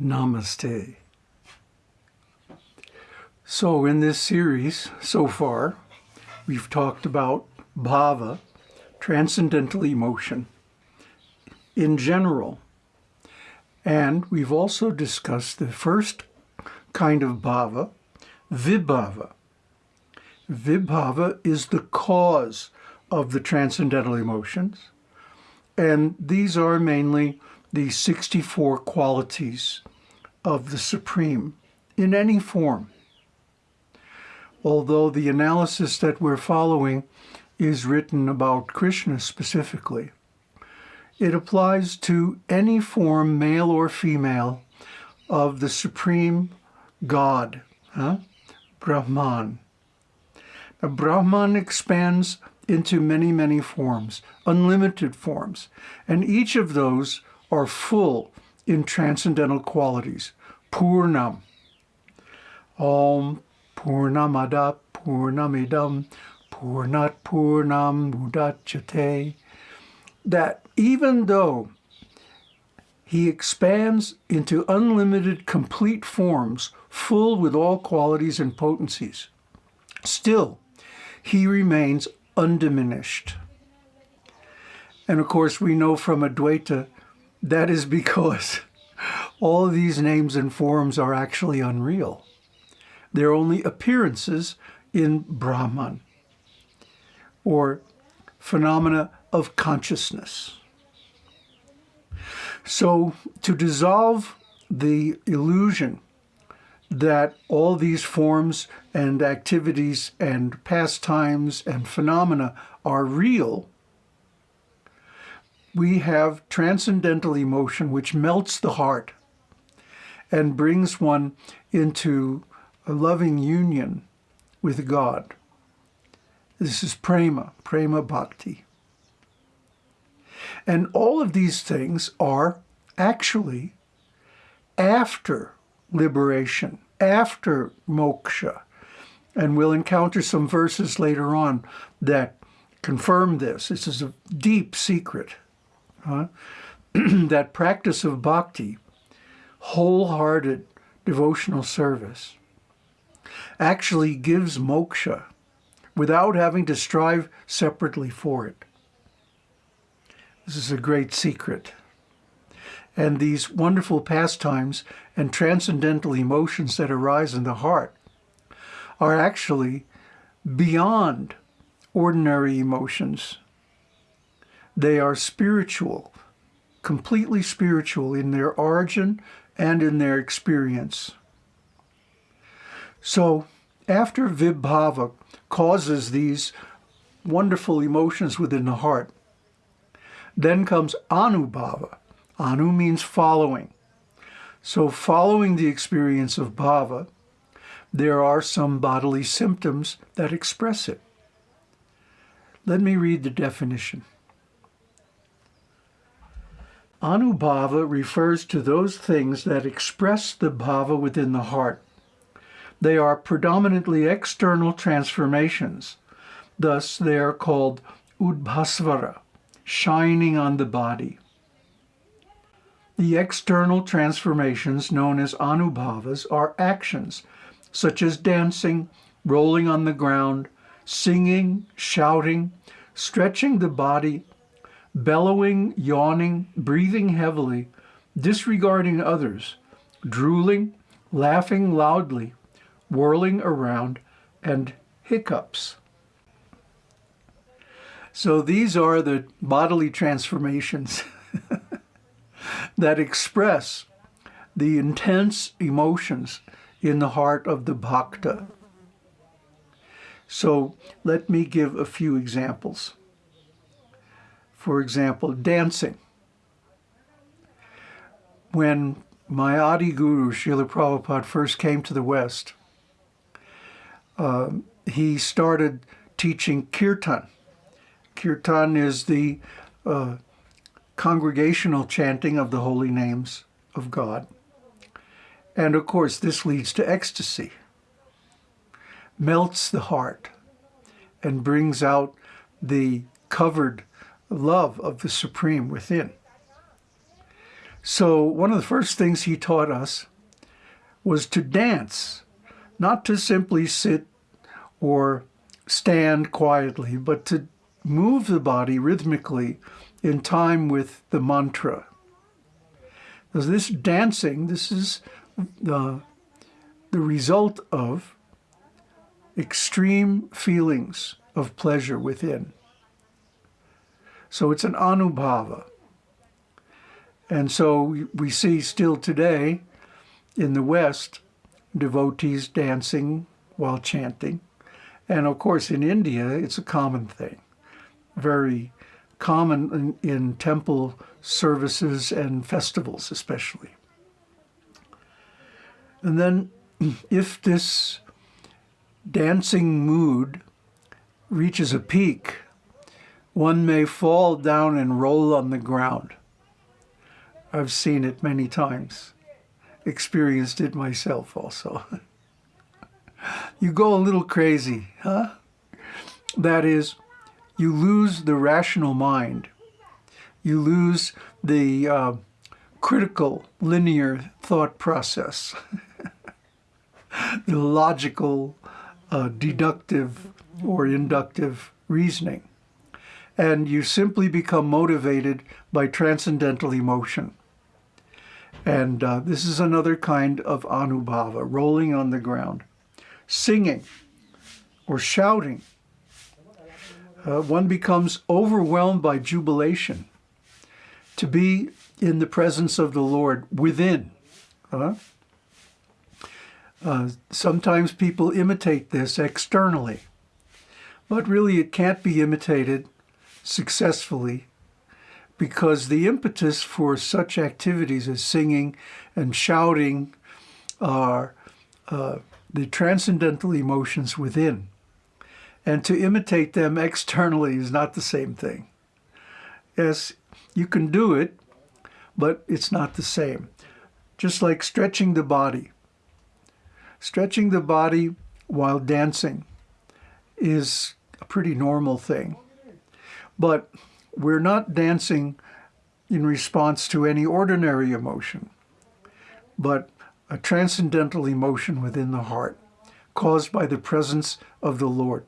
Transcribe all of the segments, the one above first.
Namaste. So in this series so far, we've talked about bhava, transcendental emotion, in general. And we've also discussed the first kind of bhava, vibhava. Vibhava is the cause of the transcendental emotions. And these are mainly the 64 qualities of the Supreme in any form. Although the analysis that we're following is written about Krishna specifically, it applies to any form, male or female, of the Supreme God, huh? Brahman. Now, Brahman expands into many, many forms, unlimited forms, and each of those are full in transcendental qualities. Purnam. Om Purnamada Purnamidam Purnat Purnam. That even though he expands into unlimited complete forms, full with all qualities and potencies, still he remains undiminished. And of course, we know from Advaita that is because all these names and forms are actually unreal. They're only appearances in Brahman, or phenomena of consciousness. So to dissolve the illusion that all these forms and activities and pastimes and phenomena are real, we have transcendental emotion which melts the heart and brings one into a loving union with God. This is prema, prema bhakti. And all of these things are actually after liberation, after moksha. And we'll encounter some verses later on that confirm this. This is a deep secret. Huh? that practice of bhakti, wholehearted devotional service, actually gives moksha without having to strive separately for it. This is a great secret. And these wonderful pastimes and transcendental emotions that arise in the heart are actually beyond ordinary emotions. They are spiritual, completely spiritual in their origin and in their experience. So after Vibhava causes these wonderful emotions within the heart, then comes Anubhava. Anu means following. So following the experience of bhava, there are some bodily symptoms that express it. Let me read the definition. Anubhava refers to those things that express the bhava within the heart. They are predominantly external transformations. Thus, they are called udbhasvara, shining on the body. The external transformations known as anubhavas are actions, such as dancing, rolling on the ground, singing, shouting, stretching the body, bellowing, yawning, breathing heavily, disregarding others, drooling, laughing loudly, whirling around, and hiccups. So these are the bodily transformations that express the intense emotions in the heart of the bhakta. So let me give a few examples. For example, dancing. When my Adi Guru, Srila Prabhupada, first came to the West, uh, he started teaching kirtan, Kirtan is the uh, congregational chanting of the holy names of God. And of course, this leads to ecstasy, melts the heart, and brings out the covered love of the Supreme within. So one of the first things he taught us was to dance, not to simply sit or stand quietly, but to move the body rhythmically in time with the mantra. Because this dancing, this is the, the result of extreme feelings of pleasure within. So it's an anubhava. And so we see still today in the West devotees dancing while chanting. And of course in India it's a common thing, very common in, in temple services and festivals especially. And then if this dancing mood reaches a peak, one may fall down and roll on the ground. I've seen it many times, experienced it myself also. you go a little crazy, huh? That is, you lose the rational mind. You lose the uh, critical, linear thought process, the logical, uh, deductive, or inductive reasoning. And you simply become motivated by transcendental emotion. And uh, this is another kind of anubhava, rolling on the ground. Singing or shouting. Uh, one becomes overwhelmed by jubilation to be in the presence of the Lord within. Uh, uh, sometimes people imitate this externally. But really it can't be imitated successfully because the impetus for such activities as singing and shouting are uh, the transcendental emotions within. And to imitate them externally is not the same thing. Yes, you can do it, but it's not the same. Just like stretching the body. Stretching the body while dancing is a pretty normal thing. But we're not dancing in response to any ordinary emotion, but a transcendental emotion within the heart caused by the presence of the Lord.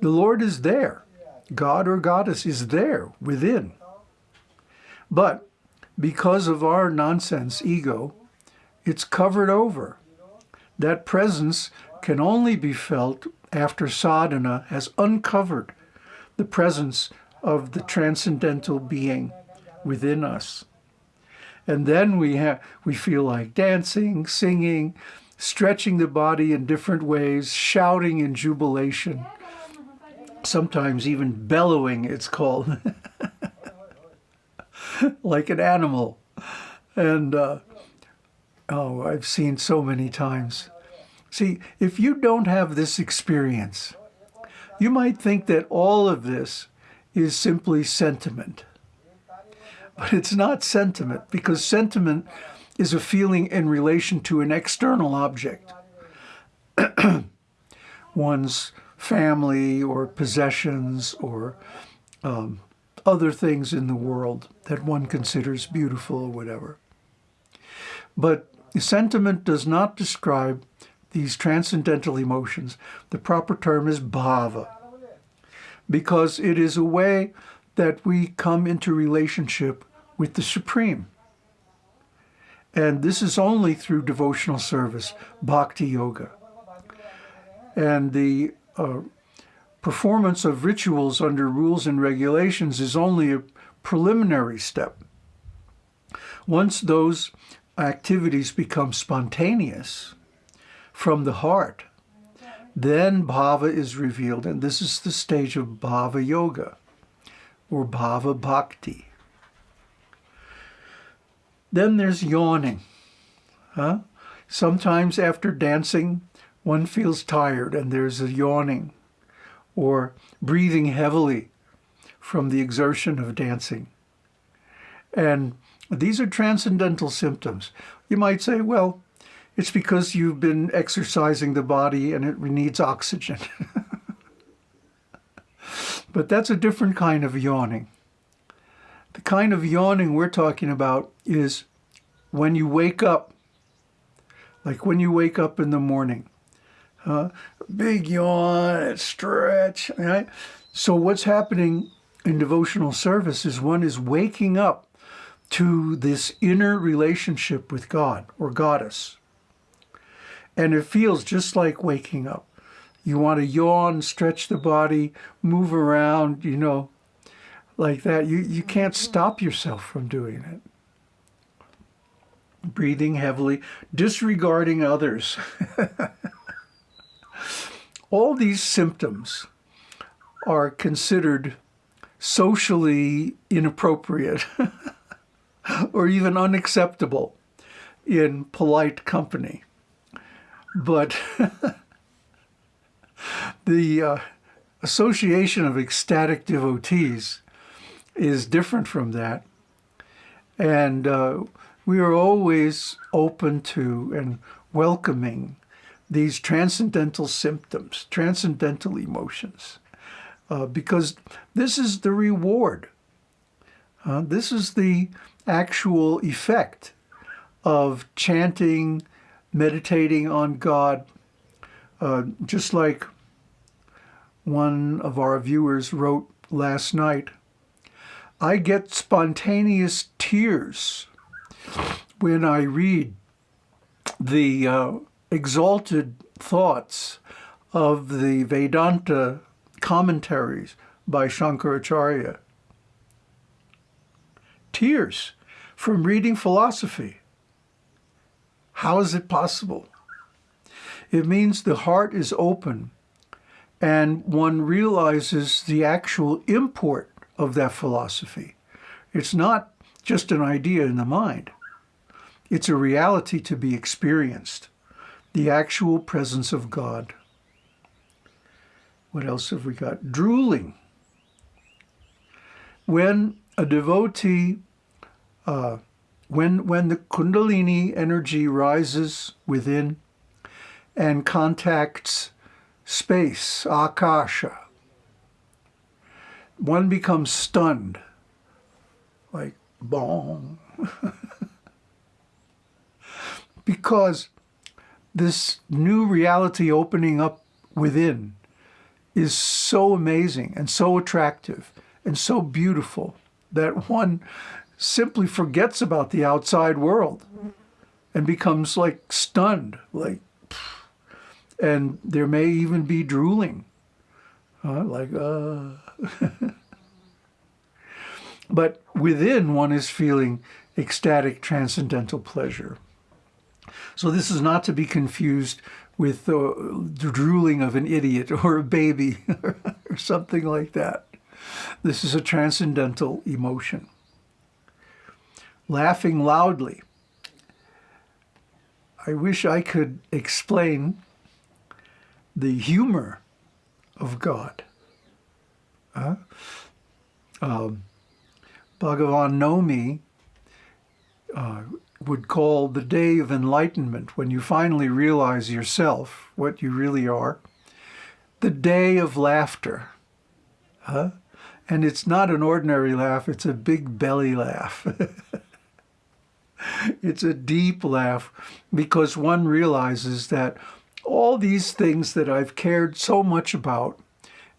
The Lord is there. God or goddess is there within. But because of our nonsense ego, it's covered over. That presence can only be felt after sadhana has uncovered the presence of the transcendental being within us. And then we we feel like dancing, singing, stretching the body in different ways, shouting in jubilation, sometimes even bellowing, it's called, like an animal. And, uh, oh, I've seen so many times. See, if you don't have this experience, you might think that all of this is simply sentiment. But it's not sentiment, because sentiment is a feeling in relation to an external object. One's family or possessions or um, other things in the world that one considers beautiful or whatever. But sentiment does not describe these transcendental emotions, the proper term is bhava, because it is a way that we come into relationship with the Supreme. And this is only through devotional service, bhakti yoga. And the uh, performance of rituals under rules and regulations is only a preliminary step. Once those activities become spontaneous, from the heart. Then bhava is revealed, and this is the stage of bhava yoga, or bhava bhakti. Then there's yawning. Huh? Sometimes after dancing, one feels tired and there's a yawning, or breathing heavily from the exertion of dancing. And these are transcendental symptoms. You might say, well, it's because you've been exercising the body and it needs oxygen. but that's a different kind of yawning. The kind of yawning we're talking about is when you wake up, like when you wake up in the morning. Uh, big yawn, stretch, right? So what's happening in devotional service is one is waking up to this inner relationship with God or Goddess. And it feels just like waking up. You want to yawn, stretch the body, move around, you know, like that. You, you can't mm-hmm. stop yourself from doing it. Breathing heavily, disregarding others. All these symptoms are considered socially inappropriate or even unacceptable in polite company. But the uh, association of ecstatic devotees is different from that. And uh, we are always open to and welcoming these transcendental symptoms, transcendental emotions, uh, because this is the reward. Uh, this is the actual effect of chanting, meditating on God, uh, just like one of our viewers wrote last night, I get spontaneous tears when I read the uh, exalted thoughts of the Vedanta commentaries by Shankaracharya. Tears from reading philosophy. How is it possible? It means the heart is open and one realizes the actual import of that philosophy. It's not just an idea in the mind. It's a reality to be experienced, the actual presence of God. What else have we got? Drooling. When a devotee, uh, when, when the Kundalini energy rises within and contacts space, akasha. One becomes stunned, like boom, because this new reality opening up within is so amazing and so attractive and so beautiful that one simply forgets about the outside world and becomes like stunned, like and there may even be drooling, like, uh. but within one is feeling ecstatic transcendental pleasure. So this is not to be confused with the drooling of an idiot or a baby or something like that. This is a transcendental emotion. Laughing loudly. I wish I could explain the humor of God. Uh, um, Bhagavan Nomi uh, would call the day of enlightenment, when you finally realize yourself, what you really are, the day of laughter. Huh? And it's not an ordinary laugh, it's a big belly laugh. it's a deep laugh because one realizes that all these things that I've cared so much about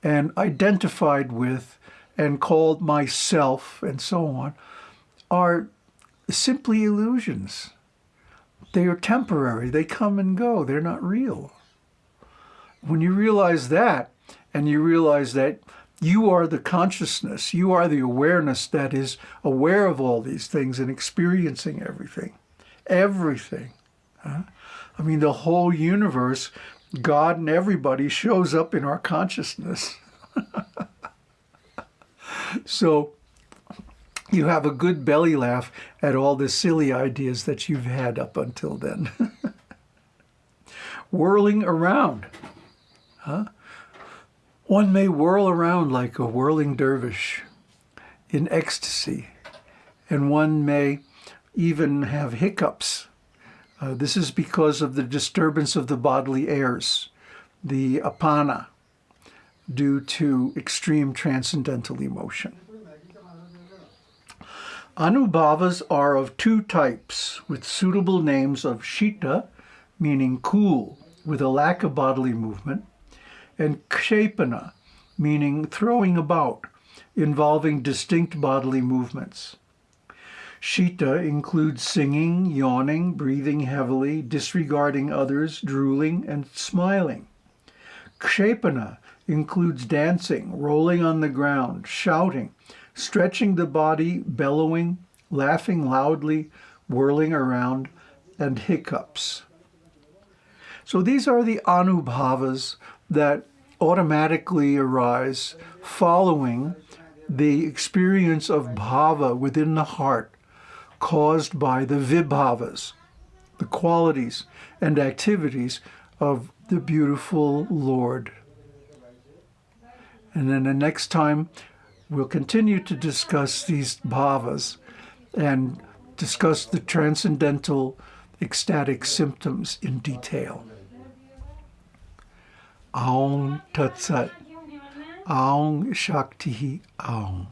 and identified with and called myself and so on are simply illusions. They are temporary. They come and go. They're not real. When you realize that, and you realize that you are the consciousness, you are the awareness that is aware of all these things and experiencing everything, everything. Huh? I mean, the whole universe, God and everybody shows up in our consciousness. so you have a good belly laugh at all the silly ideas that you've had up until then. Whirling around. Huh? One may whirl around like a whirling dervish in ecstasy, and one may even have hiccups uh, this is because of the disturbance of the bodily airs, the apana, due to extreme transcendental emotion. Anubhavas are of two types, with suitable names of Shita, meaning cool, with a lack of bodily movement, and Kshepana, meaning throwing about, involving distinct bodily movements. Shita includes singing, yawning, breathing heavily, disregarding others, drooling, and smiling. Kshepana includes dancing, rolling on the ground, shouting, stretching the body, bellowing, laughing loudly, whirling around, and hiccups. So these are the anubhavas that automatically arise following the experience of bhava within the heart caused by the vibhavas, the qualities and activities of the beautiful Lord. And then the next time we'll continue to discuss these bhavas and discuss the transcendental ecstatic symptoms in detail. Aung Tatsat. Aung Shakti Aung.